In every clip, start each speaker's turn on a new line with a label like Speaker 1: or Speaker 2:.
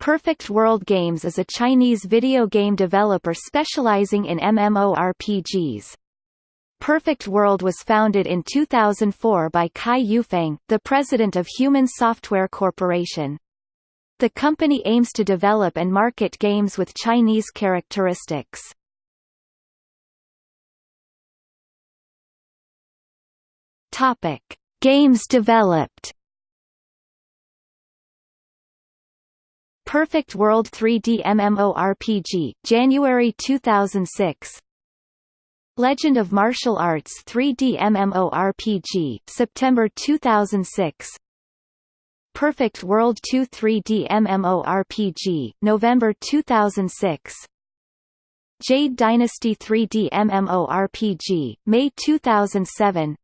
Speaker 1: Perfect World Games is a Chinese video game developer specializing in MMORPGs. Perfect World was founded in 2004 by Kai Yufeng, the president of Human Software Corporation. The company aims to develop and market games with Chinese characteristics. Topic: Games developed. Perfect World 3D MMORPG, January 2006. Legend of Martial Arts 3D MMORPG, September 2006. Perfect World 2 3D MMORPG, November 2006. Jade Dynasty 3D MMORPG, May 2007.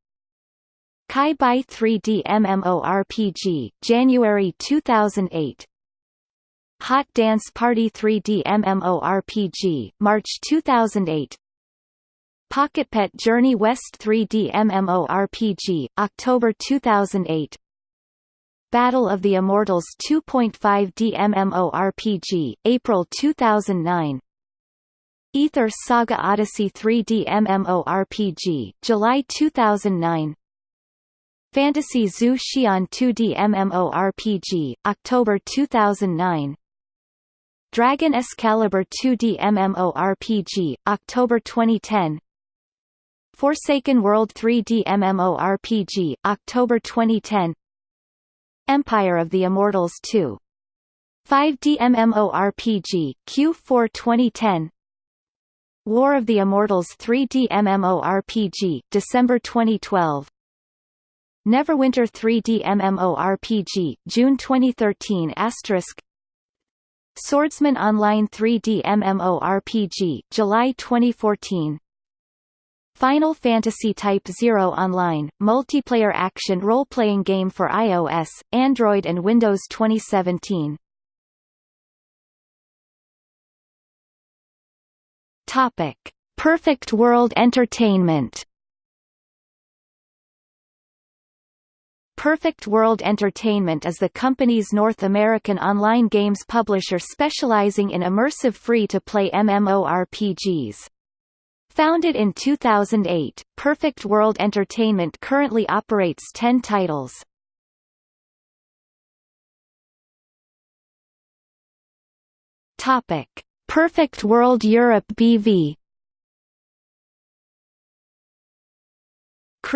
Speaker 1: Kai Bai 3D MMORPG, January 2008. Hot Dance Party 3D MMORPG, March 2008. Pocket Pet Journey West 3D MMORPG, October 2008. Battle of the Immortals 2.5D MMORPG, April 2009. Aether Saga Odyssey 3D MMORPG, July 2009. Fantasy Zhu Xian 2D MMORPG, October 2009. Dragon Excalibur 2D MMORPG, October 2010. Forsaken World 3D MMORPG, October 2010. Empire of the Immortals 2. 5D MMORPG, Q4 2010. War of the Immortals 3D MMORPG, December 2012. Neverwinter 3D MMORPG, June 2013 asterisk Swordsman Online 3D MMORPG, July 2014 Final Fantasy Type 0 Online, multiplayer action role-playing game for iOS, Android and Windows 2017 Topic. Perfect World Entertainment Perfect World Entertainment is the company's North American online games publisher specializing in immersive free-to-play MMORPGs. Founded in 2008, Perfect World Entertainment currently operates 10 titles. Perfect World Europe BV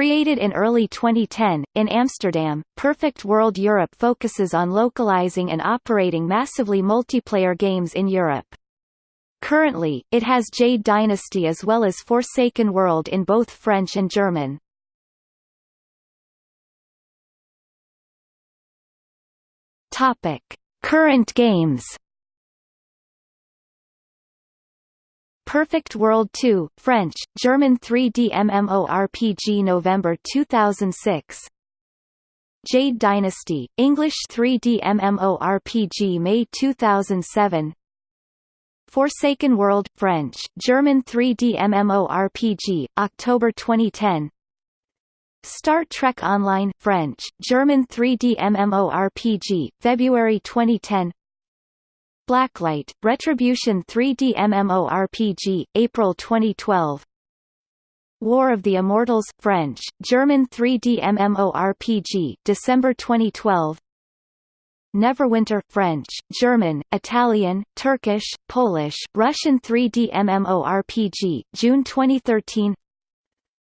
Speaker 1: Created in early 2010, in Amsterdam, Perfect World Europe focuses on localizing and operating massively multiplayer games in Europe. Currently, it has Jade Dynasty as well as Forsaken World in both French and German. Current games Perfect World 2, French, German 3D MMORPG November 2006 Jade Dynasty, English 3D MMORPG May 2007 Forsaken World, French, German 3D MMORPG, October 2010 Star Trek Online French, German 3D MMORPG, February 2010 Blacklight, Retribution 3D MMORPG, April 2012 War of the Immortals French, German 3D MMORPG, December 2012 Neverwinter French, German, Italian, Turkish, Polish, Russian 3D MMORPG, June 2013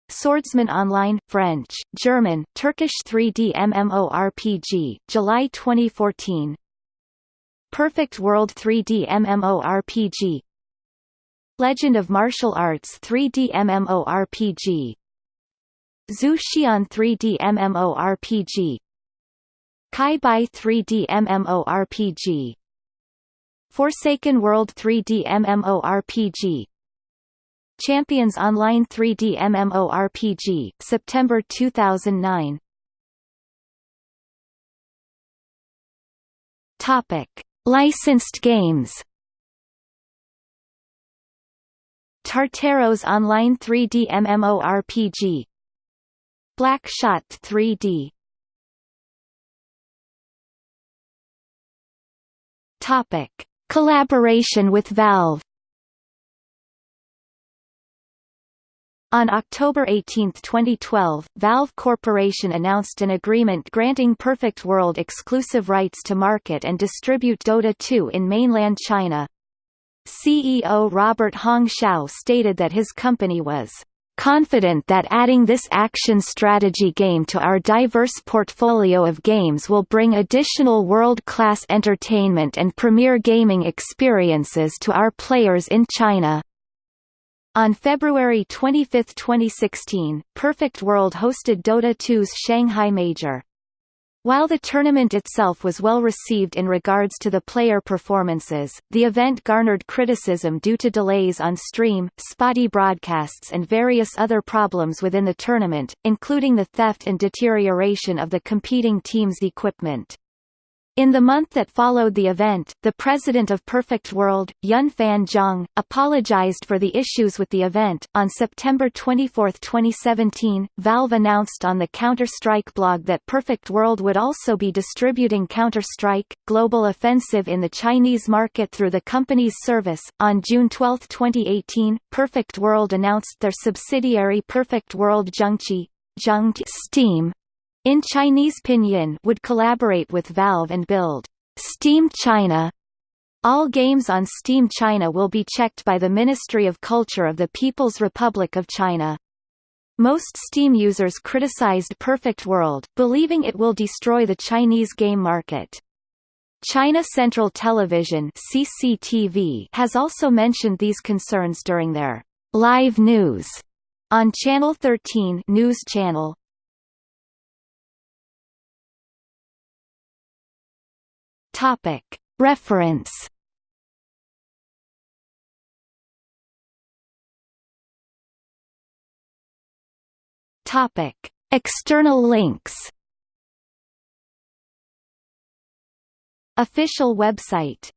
Speaker 1: Swordsman Online French, German, Turkish 3D MMORPG, July 2014 Perfect World 3D MMORPG Legend of Martial Arts 3D MMORPG Zhu Xian 3D MMORPG Kai Bai 3D MMORPG Forsaken World 3D MMORPG Champions Online 3D MMORPG September 2009 Topic Licensed games. Tartaros Online 3D MMORPG Black Shot 3D Topic: Collaboration with Valve. On October 18, 2012, Valve Corporation announced an agreement granting Perfect World exclusive rights to market and distribute Dota 2 in mainland China. CEO Robert Hong Xiao stated that his company was confident that adding this action strategy game to our diverse portfolio of games will bring additional world-class entertainment and premier gaming experiences to our players in China. On February 25, 2016, Perfect World hosted Dota 2's Shanghai Major. While the tournament itself was well received in regards to the player performances, the event garnered criticism due to delays on stream, spotty broadcasts and various other problems within the tournament, including the theft and deterioration of the competing teams' equipment. In the month that followed the event, the president of Perfect World, Yun Fan Zhang, apologized for the issues with the event. On September 24, 2017, Valve announced on the Counter-Strike blog that Perfect World would also be distributing Counter-Strike Global Offensive in the Chinese market through the company's service. On June 12, 2018, Perfect World announced their subsidiary Perfect World Zhengqi Steam in Chinese pinyin would collaborate with Valve and build Steam China. All games on Steam China will be checked by the Ministry of Culture of the People's Republic of China. Most Steam users criticized Perfect World, believing it will destroy the Chinese game market. China Central Television CCTV has also mentioned these concerns during their live news on Channel 13 news channel. Topic. Reference Topic. External links Official website